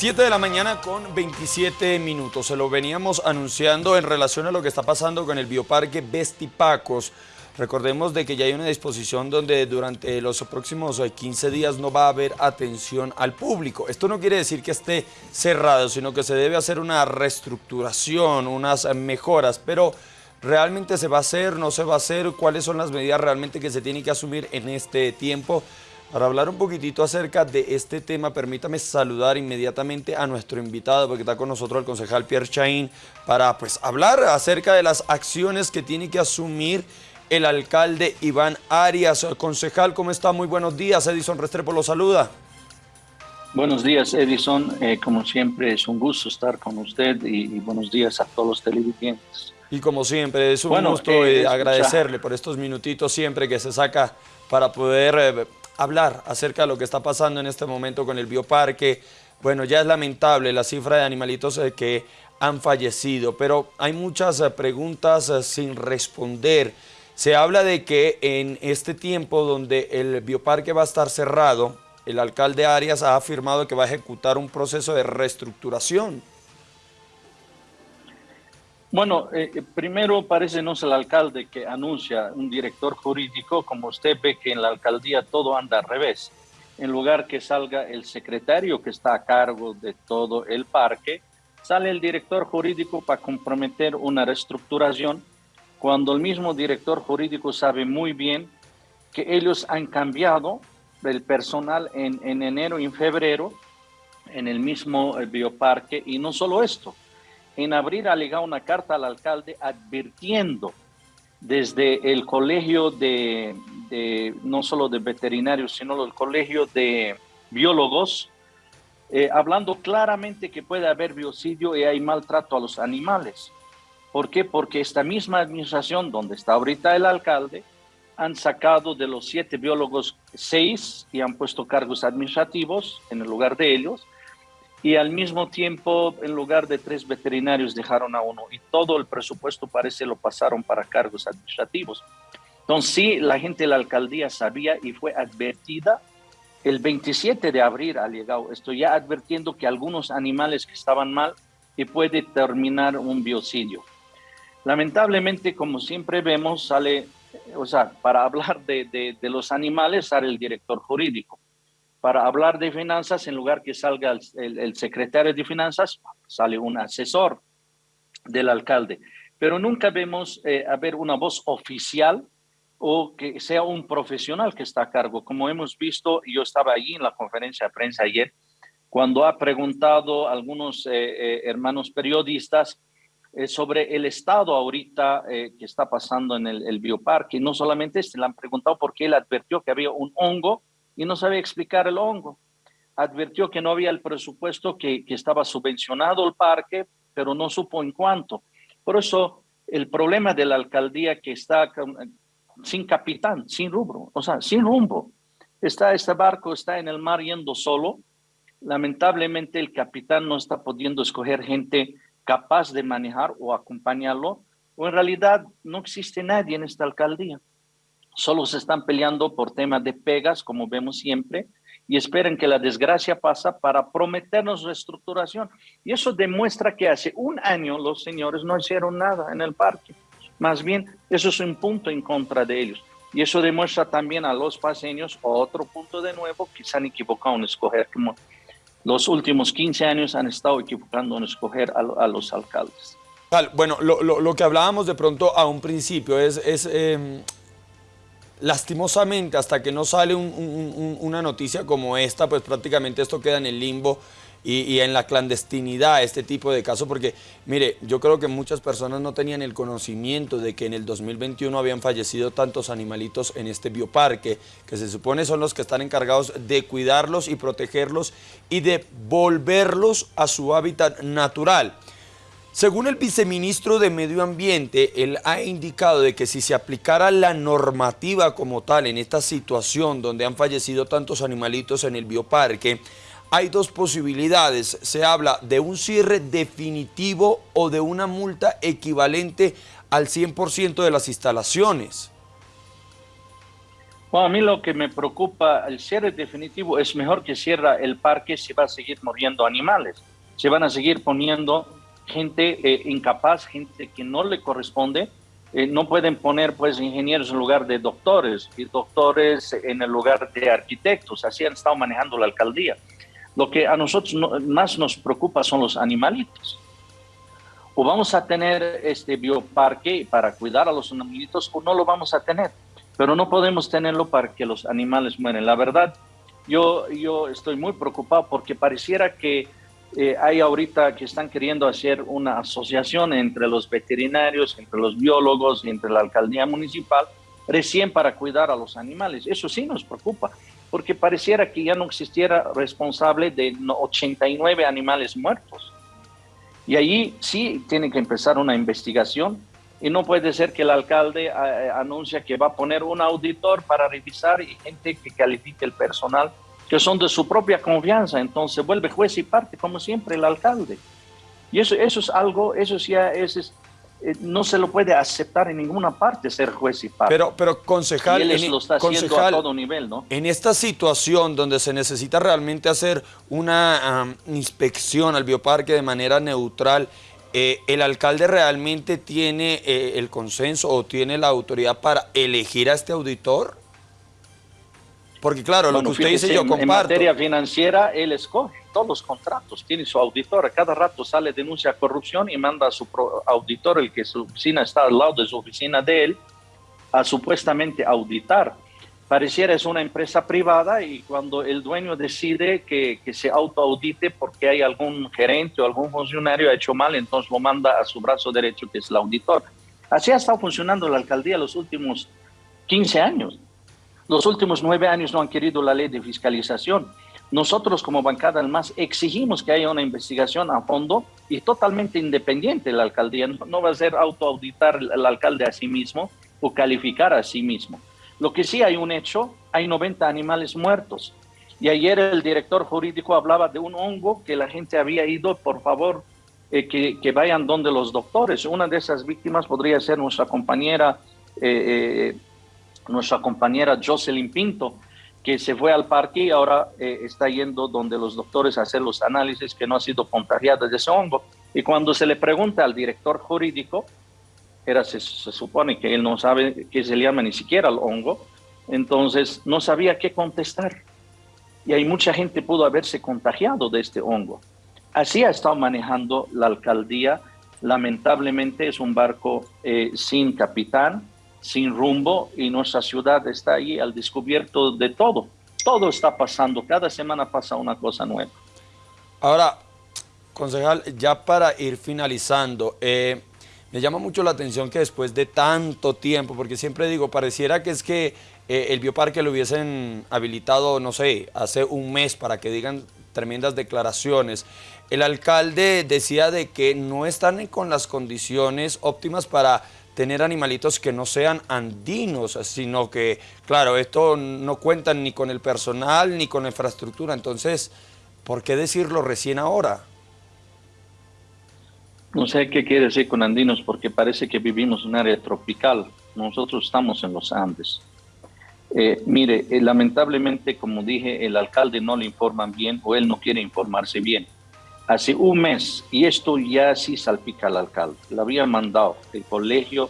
7 de la mañana con 27 minutos. Se lo veníamos anunciando en relación a lo que está pasando con el bioparque Bestipacos. Recordemos de que ya hay una disposición donde durante los próximos 15 eh, días no va a haber atención al público. Esto no quiere decir que esté cerrado, sino que se debe hacer una reestructuración, unas mejoras, pero realmente se va a hacer, no se va a hacer, cuáles son las medidas realmente que se tienen que asumir en este tiempo. Para hablar un poquitito acerca de este tema, permítame saludar inmediatamente a nuestro invitado, porque está con nosotros el concejal Pierre Chaín, para pues hablar acerca de las acciones que tiene que asumir el alcalde Iván Arias. Concejal, ¿cómo está? Muy buenos días. Edison Restrepo lo saluda. Buenos días, Edison. Eh, como siempre, es un gusto estar con usted y, buenos días a todos los televidentes. Y como siempre, es un gusto eh, agradecerle por estos minutitos siempre que se saca para poder eh, hablar acerca de lo que está pasando en este momento con el bioparque. Bueno, ya es lamentable la cifra de animalitos eh, que han fallecido, pero hay muchas eh, preguntas eh, sin responder. Se habla de que en este tiempo donde el bioparque va a estar cerrado, el alcalde Arias ha afirmado que va a ejecutar un proceso de reestructuración. Bueno, eh, eh, primero parece no es el alcalde que anuncia un director jurídico, como usted ve que en la alcaldía todo anda al revés. En lugar que salga el secretario que está a cargo de todo el parque, sale el director jurídico para comprometer una reestructuración, cuando el mismo director jurídico sabe muy bien que ellos han cambiado el personal en, en enero y en febrero en el mismo eh, bioparque, y no solo esto, en abril ha legado una carta al alcalde advirtiendo desde el colegio de, no solo de veterinarios, sino el colegio de biólogos, eh, hablando claramente que puede haber biocidio y hay maltrato a los animales. ¿Por qué? Porque esta misma administración, donde está ahorita el alcalde, han sacado de los siete biólogos seis y han puesto cargos administrativos en el lugar de ellos, y al mismo tiempo, en lugar de tres veterinarios, dejaron a uno y todo el presupuesto parece lo pasaron para cargos administrativos. Entonces, sí, la gente de la alcaldía sabía y fue advertida. El 27 de abril ha llegado esto, ya advirtiendo que algunos animales que estaban mal y puede terminar un biocidio. Lamentablemente, como siempre vemos, sale, o sea, para hablar de, de, de los animales sale el director jurídico para hablar de finanzas, en lugar que salga el, secretario de finanzas, sale un asesor del alcalde. Pero nunca vemos eh, haber una voz oficial o que sea un profesional que está a cargo. Como hemos visto, yo estaba allí en la conferencia de prensa ayer, cuando ha preguntado a algunos eh, eh, hermanos periodistas sobre el estado ahorita que está pasando en el, el bioparque. No solamente este, le han preguntado por qué él advirtió que había un hongo y no sabe explicar el hongo. Advirtió que no había el presupuesto, que, que estaba subvencionado el parque, pero no supo en cuánto. Por eso el problema de la alcaldía que está sin capitán, sin rubro, o sea, sin rumbo. Está este barco, está en el mar yendo solo. Lamentablemente el capitán no está pudiendo escoger gente capaz de manejar o acompañarlo, o en realidad no existe nadie en esta alcaldía solo se están peleando por temas de pegas, como vemos siempre, y esperan que la desgracia pasa para prometernos reestructuración. Y eso demuestra que hace un año los señores no hicieron nada en el parque. Más bien, eso es un punto en contra de ellos. Y eso demuestra también a los paseños otro punto de nuevo que se han equivocado en escoger, como los últimos 15 años han estado equivocando en escoger a, los alcaldes. Bueno, lo, que hablábamos de pronto a un principio es, em, lastimosamente hasta que no sale una noticia como esta, pues prácticamente esto queda en el limbo y, en la clandestinidad este tipo de casos, porque mire, yo creo que muchas personas no tenían el conocimiento de que en el 2021 habían fallecido tantos animalitos en este bioparque, que se supone son los que están encargados de cuidarlos y protegerlos y de volverlos a su hábitat natural. Según el viceministro de Medio Ambiente, él ha indicado de que si se aplicara la normativa como tal en esta situación donde han fallecido tantos animalitos en el bioparque, hay dos posibilidades. Se habla de un cierre definitivo o de una multa equivalente al 100% de las instalaciones. Bueno, a mí lo que me preocupa, el cierre definitivo es mejor que cierra el parque si va a seguir muriendo animales. Se van a seguir poniendo gente eh, incapaz, gente que no le corresponde. Eh, no pueden poner pues ingenieros en lugar de doctores y doctores en el lugar de arquitectos. Así han estado manejando la alcaldía. Lo que a nosotros más nos preocupa son los animalitos. O vamos a tener este bioparque para cuidar a los animalitos o no lo vamos a tener pero no podemos tenerlo para que los animales mueren. La verdad, yo, yo estoy muy preocupado porque pareciera que eh, hay ahorita que están queriendo hacer una asociación entre los veterinarios, entre los biólogos entre la alcaldía municipal, recién para cuidar a los animales. Eso sí nos preocupa, porque pareciera que ya no existiera responsable de 89 animales muertos. Y allí sí tiene que empezar una investigación y no puede ser que el alcalde eh, eh, que va a poner un auditor para revisar y gente que califique el personal que son de su propia confianza, entonces vuelve juez y parte como siempre el alcalde. Y eso, eso es algo, eso ya es, eh, no se lo puede aceptar en ninguna parte ser juez y parte. Pero, pero concejal, y él lo está haciendo a todo nivel, ¿no? En esta situación donde se necesita realmente hacer una inspección al bioparque de manera neutral, eh, ¿el alcalde realmente tiene eh, el consenso o tiene la autoridad para elegir a este auditor? Porque claro, lo que usted dice yo comparto. En materia financiera, él escoge todos los contratos, tiene su auditor, cada rato sale denuncia corrupción y manda a su auditor, el que su oficina está al lado de su oficina de él, a supuestamente auditar pareciera es una empresa privada y cuando el dueño decide que, que se autoaudite porque hay algún gerente o algún funcionario ha hecho mal, entonces lo manda a su brazo derecho, que es el auditor. Así ha estado funcionando la alcaldía los últimos 15 años. Los últimos nueve años no han querido la ley de fiscalización. Nosotros como bancada más exigimos que haya una investigación a fondo y totalmente independiente la alcaldía. No, va a ser autoauditar el alcalde a sí mismo o calificar a sí mismo. Lo que sí hay un hecho, hay 90 animales muertos. Y ayer el director jurídico hablaba de un hongo que la gente había ido, por favor, eh, que, vayan donde los doctores. Una de esas víctimas podría ser nuestra compañera, eh, eh, nuestra compañera Jocelyn Pinto, que se fue al parque y ahora está yendo donde los doctores a hacer los análisis que no ha sido contagiada de ese hongo. Y cuando se le pregunta al director jurídico, era, se, supone que él no sabe qué se llama ni siquiera el hongo, entonces no sabía qué contestar. Y hay mucha gente pudo haberse contagiado de este hongo. Así ha estado manejando la alcaldía. Lamentablemente es un barco eh, sin capitán, sin rumbo y nuestra ciudad está ahí al descubierto de todo. Todo está pasando, cada semana pasa una cosa nueva. Ahora, concejal, ya para ir finalizando, eh, me llama mucho la atención que después de tanto tiempo, porque siempre digo, pareciera que es que eh, el bioparque lo hubiesen habilitado, no sé, hace un mes para que digan tremendas declaraciones. El alcalde decía de que no están con las condiciones óptimas para tener animalitos que no sean andinos, sino que, claro, esto no cuentan ni con el personal ni con la infraestructura, entonces, ¿por qué decirlo recién ahora? No sé qué quiere decir con andinos porque parece que vivimos en un área tropical. Nosotros estamos en los Andes. Eh, mire, eh, lamentablemente, como dije, el alcalde no le informan bien o él no quiere informarse bien. Hace un mes, y esto ya sí salpica al alcalde, le había mandado el colegio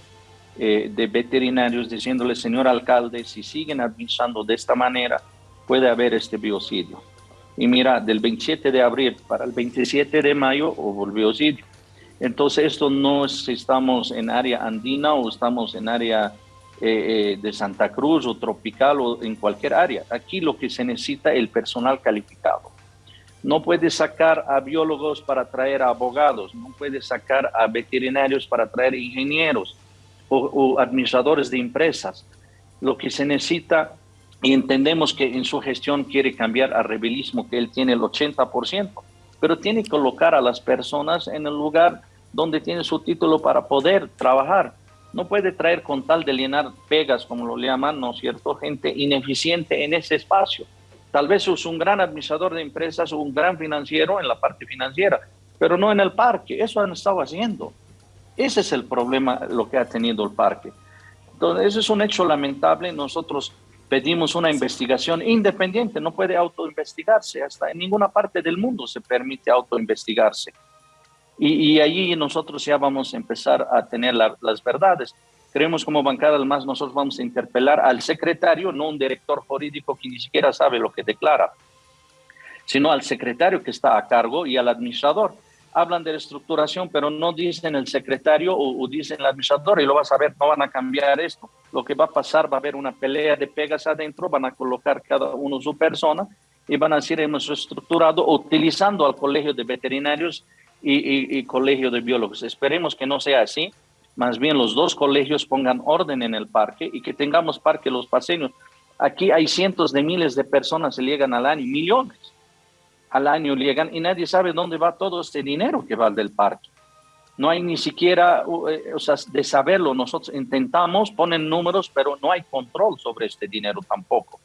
eh, de veterinarios diciéndole, señor alcalde, si siguen administrando de esta manera, puede haber este biocidio. Y mira, del 27 de abril para el 27 de mayo hubo el biocidio. Entonces, esto no es si estamos en área andina o estamos en área eh, eh, de Santa Cruz o tropical o en cualquier área. Aquí lo que se necesita es el personal calificado. No puede sacar a biólogos para traer a abogados, no puede sacar a veterinarios para traer ingenieros o, administradores de empresas. Lo que se necesita, y entendemos que en su gestión quiere cambiar a rebelismo, que él tiene el 80%, pero tiene que colocar a las personas en el lugar donde tiene su título para poder trabajar. No puede traer con tal de llenar pegas, como lo llaman, ¿no es cierto? Gente ineficiente en ese espacio. Tal vez es un gran administrador de empresas un gran financiero en la parte financiera, pero no en el parque. Eso han estado haciendo. Ese es el problema, lo que ha tenido el parque. Entonces, eso es un hecho lamentable. Nosotros pedimos una investigación independiente, no puede autoinvestigarse, hasta en ninguna parte del mundo se permite autoinvestigarse. Y, y allí nosotros ya vamos a empezar a tener las verdades. Creemos como bancada, además, nosotros vamos a interpelar al secretario, no un director jurídico que ni siquiera sabe lo que declara, sino al secretario que está a cargo y al administrador. Hablan de reestructuración, pero no dicen el secretario o, dicen el administrador y lo vas a ver, no van a cambiar esto. Lo que va a pasar, va a haber una pelea de pegas adentro, van a colocar cada uno su persona y van a decir hemos reestructurado utilizando al colegio de veterinarios y, y colegio de biólogos. Esperemos que no sea así más bien los dos colegios pongan orden en el parque y que tengamos parque los paseños. Aquí hay cientos de miles de personas que llegan al año, millones al año llegan y nadie sabe dónde va todo este dinero que va del parque. No hay ni siquiera, eh, o sea, de saberlo, nosotros intentamos, ponen números, pero no hay control sobre este dinero tampoco.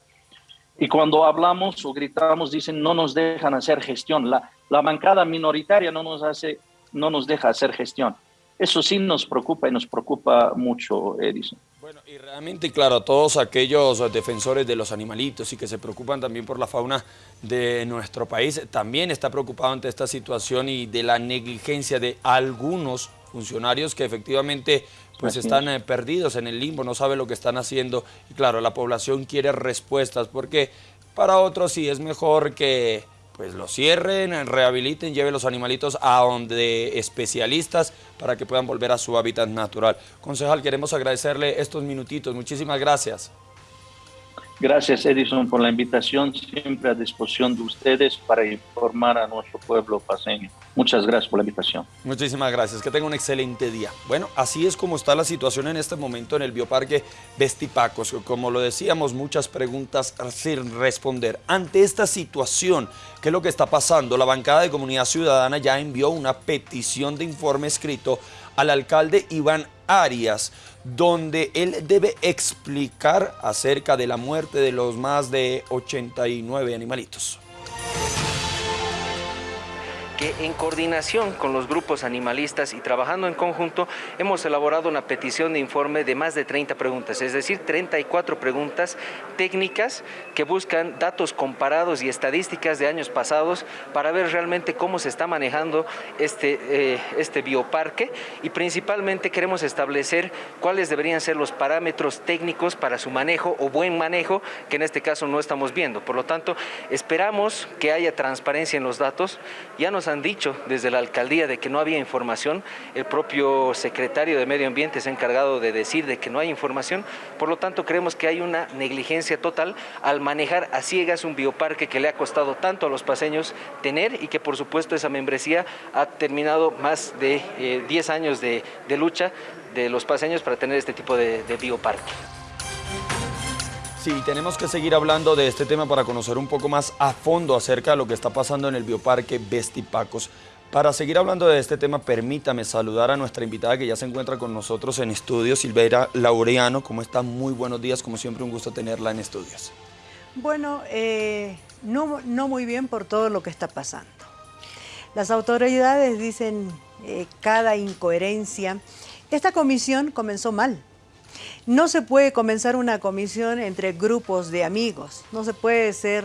Y cuando hablamos o gritamos, dicen, no nos dejan hacer gestión. La, la bancada minoritaria no nos, hace, no nos deja hacer gestión. Eso sí nos preocupa y nos preocupa mucho, Edison. Bueno, y realmente, claro, a todos aquellos defensores de los animalitos y que se preocupan también por la fauna de nuestro país, también está preocupado ante esta situación y de la negligencia de algunos funcionarios que efectivamente pues están eh, perdidos en el limbo, no saben lo que están haciendo y claro, la población quiere respuestas porque para otros sí es mejor que pues lo cierren, rehabiliten, lleven los animalitos a donde especialistas para que puedan volver a su hábitat natural. Concejal, queremos agradecerle estos minutitos. Muchísimas gracias. Gracias Edison por la invitación, siempre a disposición de ustedes para informar a nuestro pueblo paseño. Muchas gracias por la invitación. Muchísimas gracias, que tenga un excelente día. Bueno, así es como está la situación en este momento en el Bioparque Vestipacos. Como lo decíamos, muchas preguntas sin responder. Ante esta situación, ¿qué es lo que está pasando? La bancada de Comunidad Ciudadana ya envió una petición de informe escrito al alcalde Iván Arias, donde él debe explicar acerca de la muerte de los más de 89 animalitos en coordinación con los grupos animalistas y trabajando en conjunto hemos elaborado una petición de informe de más de 30 preguntas, es decir, 34 preguntas técnicas que buscan datos comparados y estadísticas de años pasados para ver realmente cómo se está manejando este, eh, este bioparque y principalmente queremos establecer cuáles deberían ser los parámetros técnicos para su manejo o buen manejo que en este caso no estamos viendo. Por lo tanto, esperamos que haya transparencia en los datos. Ya nos han dicho desde la alcaldía de que no había información, el propio secretario de Medio Ambiente se ha encargado de decir de que no hay información, por lo tanto creemos que hay una negligencia total al manejar a ciegas un bioparque que le ha costado tanto a los paseños tener y que por supuesto esa membresía ha terminado más de 10 eh, años de, lucha de los paseños para tener este tipo de bioparque. Sí, tenemos que seguir hablando de este tema para conocer un poco más a fondo acerca de lo que está pasando en el Bioparque Bestipacos. Para seguir hablando de este tema, permítame saludar a nuestra invitada que ya se encuentra con nosotros en estudios, Silveira Laureano. ¿Cómo está? Muy buenos días, como siempre un gusto tenerla en estudios. Bueno, eh, no, no, muy bien por todo lo que está pasando. Las autoridades dicen eh, cada incoherencia. Esta comisión comenzó mal. No se puede comenzar una comisión entre grupos de amigos, no se puede ser,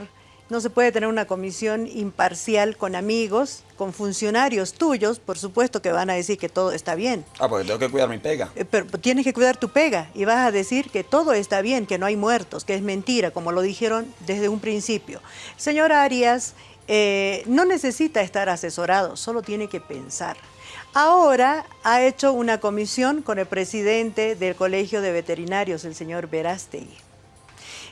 no se puede tener una comisión imparcial con amigos, con funcionarios tuyos, por supuesto que van a decir que todo está bien. Ah, porque tengo que cuidar mi pega. Eh, pero tienes que cuidar tu pega y vas a decir que todo está bien, que no hay muertos, que es mentira, como lo dijeron desde un principio. Señor Arias, eh, no necesita estar asesorado, solo tiene que pensar. Ahora ha hecho una comisión con el presidente del Colegio de Veterinarios, el señor Verástegui.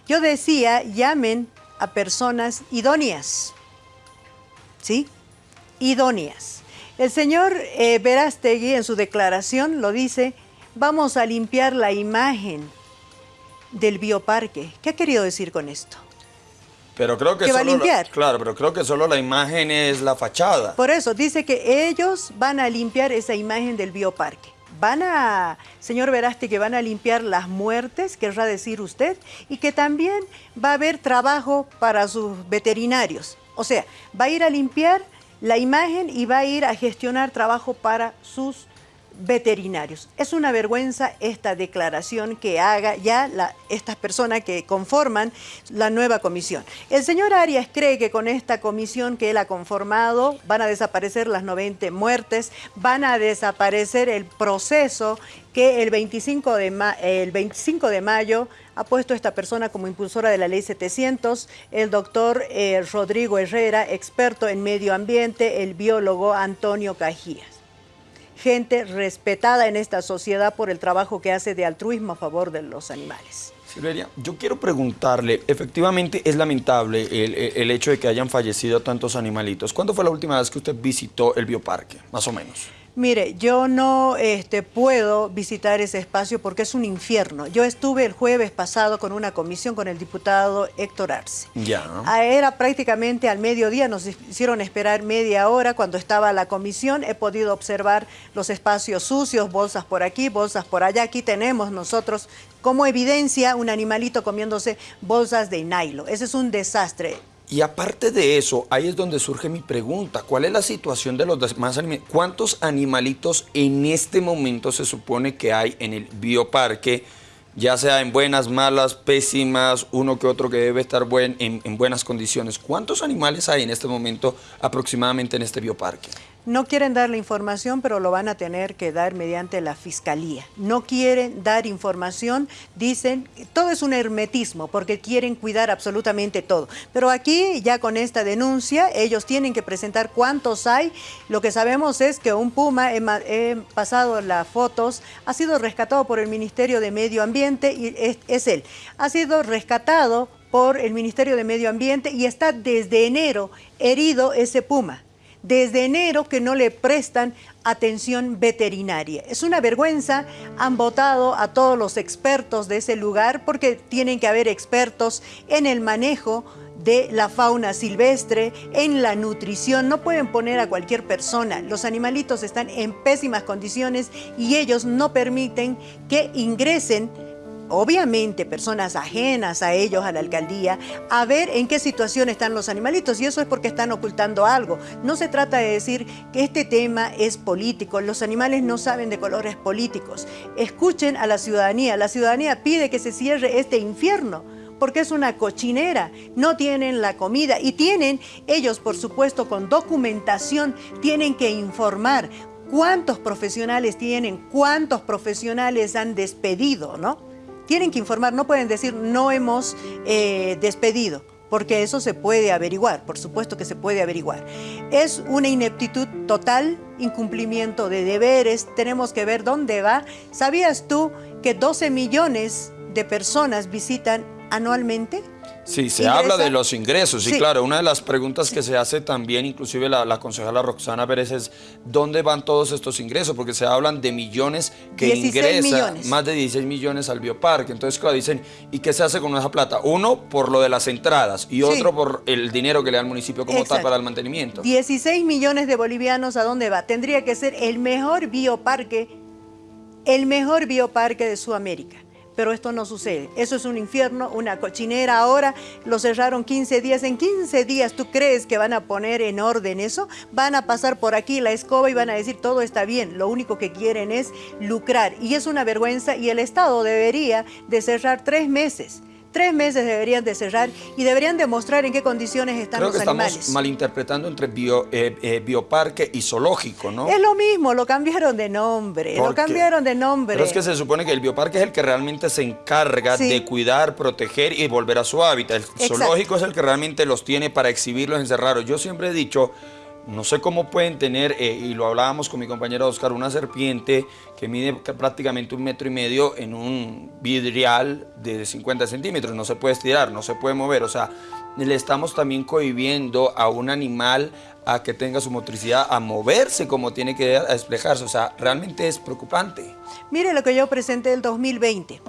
Yo decía, llamen a personas idóneas, ¿sí? Idóneas. El señor eh, Verástegui en su declaración lo dice, vamos a limpiar la imagen del bioparque. ¿Qué ha querido decir con esto? Pero creo que, va a limpiar. claro, pero creo que solo la imagen es la fachada. Por eso, dice que ellos van a limpiar esa imagen del bioparque. Van a, señor Veraste, que van a limpiar las muertes, querrá decir usted, y que también va a haber trabajo para sus veterinarios. O sea, va a ir a limpiar la imagen y va a ir a gestionar trabajo para sus veterinarios. Es una vergüenza esta declaración que haga ya estas personas que conforman la nueva comisión. El señor Arias cree que con esta comisión que él ha conformado van a desaparecer las 90 muertes, van a desaparecer el proceso que el 25 de, el 25 de mayo ha puesto esta persona como impulsora de la ley 700, el doctor eh, Rodrigo Herrera, experto en medio ambiente, el biólogo Antonio Cajías gente respetada en esta sociedad por el trabajo que hace de altruismo a favor de los animales. Silveria, yo quiero preguntarle, efectivamente es lamentable el, el, hecho de que hayan fallecido tantos animalitos. ¿Cuándo fue la última vez que usted visitó el bioparque, más o menos? Mire, yo no este, puedo visitar ese espacio porque es un infierno. Yo estuve el jueves pasado con una comisión con el diputado Héctor Arce. Ya. Era prácticamente al mediodía, nos hicieron esperar media hora cuando estaba la comisión. He podido observar los espacios sucios, bolsas por aquí, bolsas por allá. Aquí tenemos nosotros como evidencia un animalito comiéndose bolsas de nylon. Ese es un desastre. Y aparte de eso, ahí es donde surge mi pregunta. ¿Cuál es la situación de los demás animales? ¿Cuántos animalitos en este momento se supone que hay en el bioparque? Ya sea en buenas, malas, pésimas, uno que otro que debe estar buen, en, en buenas condiciones. ¿Cuántos animales hay en este momento aproximadamente en este bioparque? No quieren dar la información, pero lo van a tener que dar mediante la fiscalía. No quieren dar información, dicen, todo es un hermetismo, porque quieren cuidar absolutamente todo. Pero aquí, ya con esta denuncia, ellos tienen que presentar cuántos hay. Lo que sabemos es que un puma, he, pasado las fotos, ha sido rescatado por el Ministerio de Medio Ambiente y es, es él. Ha sido rescatado por el Ministerio de Medio Ambiente y está desde enero herido ese puma desde enero que no le prestan atención veterinaria. Es una vergüenza, han votado a todos los expertos de ese lugar porque tienen que haber expertos en el manejo de la fauna silvestre, en la nutrición, no pueden poner a cualquier persona. Los animalitos están en pésimas condiciones y ellos no permiten que ingresen obviamente personas ajenas a ellos, a la alcaldía, a ver en qué situación están los animalitos y eso es porque están ocultando algo. No se trata de decir que este tema es político, los animales no saben de colores políticos. Escuchen a la ciudadanía, la ciudadanía pide que se cierre este infierno porque es una cochinera, no tienen la comida y tienen, ellos por supuesto con documentación, tienen que informar cuántos profesionales tienen, cuántos profesionales han despedido, ¿no? Tienen que informar, no pueden decir no hemos eh, despedido, porque eso se puede averiguar, por supuesto que se puede averiguar. Es una ineptitud total, incumplimiento de deberes, tenemos que ver dónde va. ¿Sabías tú que 12 millones de personas visitan anualmente Sí, se habla de los ingresos, y claro, una de las preguntas que se hace también, inclusive la, la, concejala Roxana Pérez, es ¿dónde van todos estos ingresos? Porque se hablan de millones que ingresan, más de 16 millones al bioparque. Entonces, claro, dicen, ¿y qué se hace con esa plata? Uno, por lo de las entradas, y otro por el dinero que le da el municipio como tal para el mantenimiento. 16 millones de bolivianos, ¿a dónde va? Tendría que ser el mejor bioparque, el mejor bioparque de Sudamérica pero esto no sucede. Eso es un infierno, una cochinera. Ahora lo cerraron 15 días. En 15 días, ¿tú crees que van a poner en orden eso? Van a pasar por aquí la escoba y van a decir todo está bien. Lo único que quieren es lucrar. Y es una vergüenza y el Estado debería de cerrar tres meses Tres meses deberían de cerrar y deberían demostrar en qué condiciones están Creo los que Estamos malinterpretando entre bio, eh, eh, bioparque y zoológico, ¿no? Es lo mismo, lo cambiaron de nombre, lo cambiaron de nombre. Pero es que se supone que el bioparque es el que realmente se encarga de cuidar, proteger y volver a su hábitat. El zoológico es el que realmente los tiene para exhibirlos encerrados. Yo siempre he dicho no sé cómo pueden tener, eh, y lo hablábamos con mi compañero Oscar, una serpiente que mide prácticamente un metro y medio en un vidrial de 50 centímetros. No se puede estirar, no se puede mover. O sea, le estamos también cohibiendo a un animal a que tenga su motricidad a moverse como tiene que despejarse. O sea, realmente es preocupante. Mire lo que yo presenté el 2020.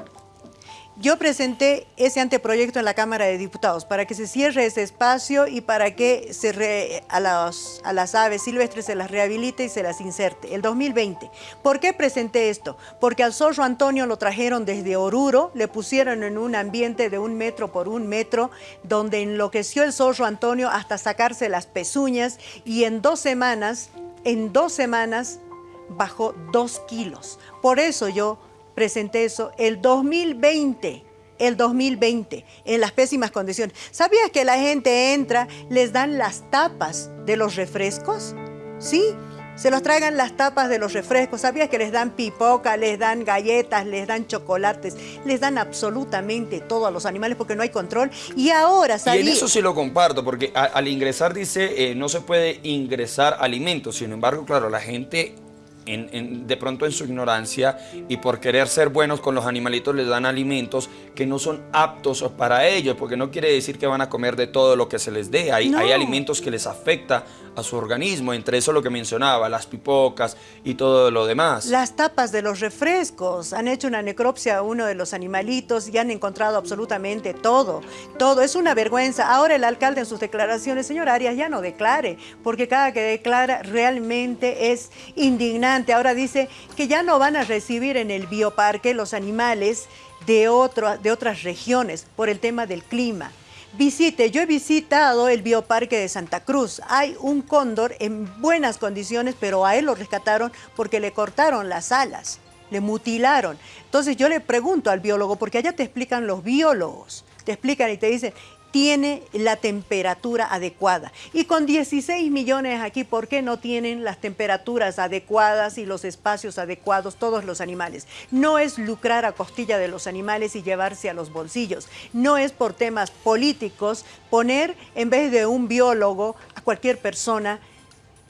Yo presenté ese anteproyecto en la Cámara de Diputados para que se cierre ese espacio y para que se a, las aves silvestres se las rehabilite y se las inserte, el 2020. ¿Por qué presenté esto? Porque al zorro Antonio lo trajeron desde Oruro, le pusieron en un ambiente de un metro por un metro, donde enloqueció el zorro Antonio hasta sacarse las pezuñas y en dos semanas, en dos semanas bajó dos kilos. Por eso yo presenté eso el 2020 el 2020 en las pésimas condiciones. ¿Sabías que la gente entra, les dan las tapas de los refrescos? Sí, se los traigan las tapas de los refrescos. ¿Sabías que les dan pipoca, les dan galletas, les dan chocolates? Les dan absolutamente todo a los animales porque no hay control. Y ahora Y en eso sí lo comparto, porque al ingresar dice, eh, no se puede ingresar alimentos. Sin embargo, claro, la gente de pronto en su ignorancia y por querer ser buenos con los animalitos les dan alimentos que no son aptos para ellos, porque no quiere decir que van a comer de todo lo que se les dé. Hay, hay alimentos que les afecta a su organismo, entre eso lo que mencionaba, las pipocas y todo lo demás. Las tapas de los refrescos, han hecho una necropsia a uno de los animalitos y han encontrado absolutamente todo, todo, es una vergüenza. Ahora el alcalde en sus declaraciones, señor Arias, ya no declare, porque cada que declara realmente es indignante. Ahora dice que ya no van a recibir en el bioparque los animales de, de otras regiones por el tema del clima. Visite, yo he visitado el bioparque de Santa Cruz. Hay un cóndor en buenas condiciones, pero a él lo rescataron porque le cortaron las alas, le mutilaron. Entonces yo le pregunto al biólogo, porque allá te explican los biólogos, te explican y te dicen, tiene la temperatura adecuada. Y con 16 millones aquí, ¿por qué no tienen las temperaturas adecuadas y los espacios adecuados todos los animales? No es lucrar a costilla de los animales y llevarse a los bolsillos. No es por temas políticos poner en vez de un biólogo a cualquier persona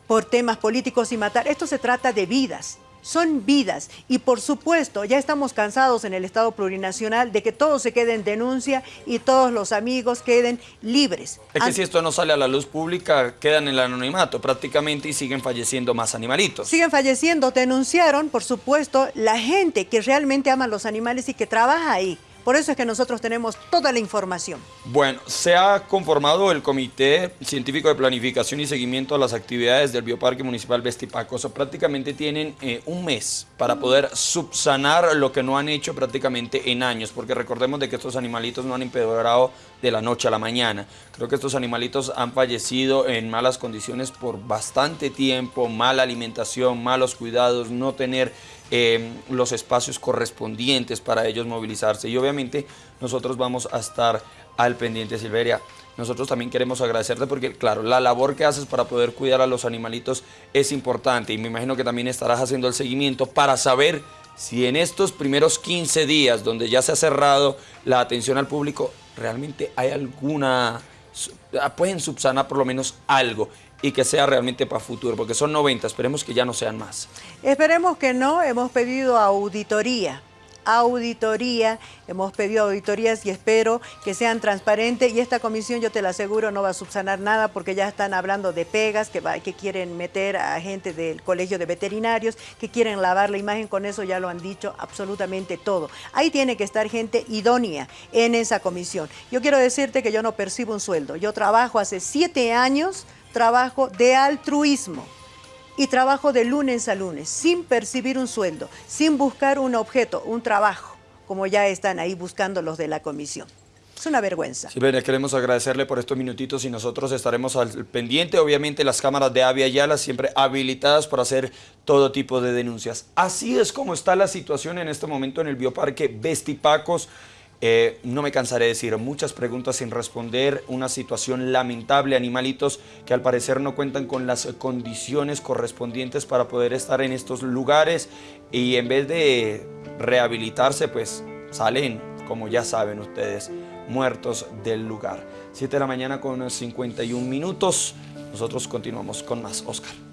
por temas políticos y matar. Esto se trata de vidas son vidas y por supuesto ya estamos cansados en el Estado plurinacional de que todo se quede en denuncia y todos los amigos queden libres. Es que si esto no sale a la luz pública quedan en el anonimato prácticamente y siguen falleciendo más animalitos. Siguen falleciendo, denunciaron por supuesto la gente que realmente ama los animales y que trabaja ahí. Por eso es que nosotros tenemos toda la información. Bueno, se ha conformado el Comité Científico de Planificación y Seguimiento a las actividades del Bioparque Municipal Vestipaco. O sea, prácticamente tienen eh, un mes para poder subsanar lo que no han hecho prácticamente en años, porque recordemos de que estos animalitos no han empeorado de la noche a la mañana. Creo que estos animalitos han fallecido en malas condiciones por bastante tiempo, mala alimentación, malos cuidados, no tener eh, los espacios correspondientes para ellos movilizarse. Y obviamente nosotros vamos a estar al pendiente, Silveria. Nosotros también queremos agradecerte porque, claro, la labor que haces para poder cuidar a los animalitos es importante y me imagino que también estarás haciendo el seguimiento para saber si en estos primeros 15 días donde ya se ha cerrado la atención al público, realmente hay alguna, pueden subsanar por lo menos algo y que sea realmente para futuro, porque son 90, esperemos que ya no sean más. Esperemos que no, hemos pedido auditoría auditoría, hemos pedido auditorías y espero que sean transparentes y esta comisión yo te la aseguro no va a subsanar nada porque ya están hablando de pegas que, que quieren meter a gente del colegio de veterinarios, que quieren lavar la imagen, con eso ya lo han dicho absolutamente todo. Ahí tiene que estar gente idónea en esa comisión. Yo quiero decirte que yo no percibo un sueldo, yo trabajo hace siete años trabajo de altruismo y trabajo de lunes a lunes, sin percibir un sueldo, sin buscar un objeto, un trabajo, como ya están ahí buscando los de la comisión. Es una vergüenza. Sí, queremos agradecerle por estos minutitos y nosotros estaremos al pendiente. Obviamente las cámaras de Avia Yala siempre habilitadas para hacer todo tipo de denuncias. Así es como está la situación en este momento en el bioparque Vestipacos. Eh, no me cansaré de decir, muchas preguntas sin responder, una situación lamentable, animalitos que al parecer no cuentan con las condiciones correspondientes para poder estar en estos lugares y en vez de rehabilitarse, pues salen, como ya saben ustedes, muertos del lugar. 7 de la mañana con 51 minutos, nosotros continuamos con más, Oscar.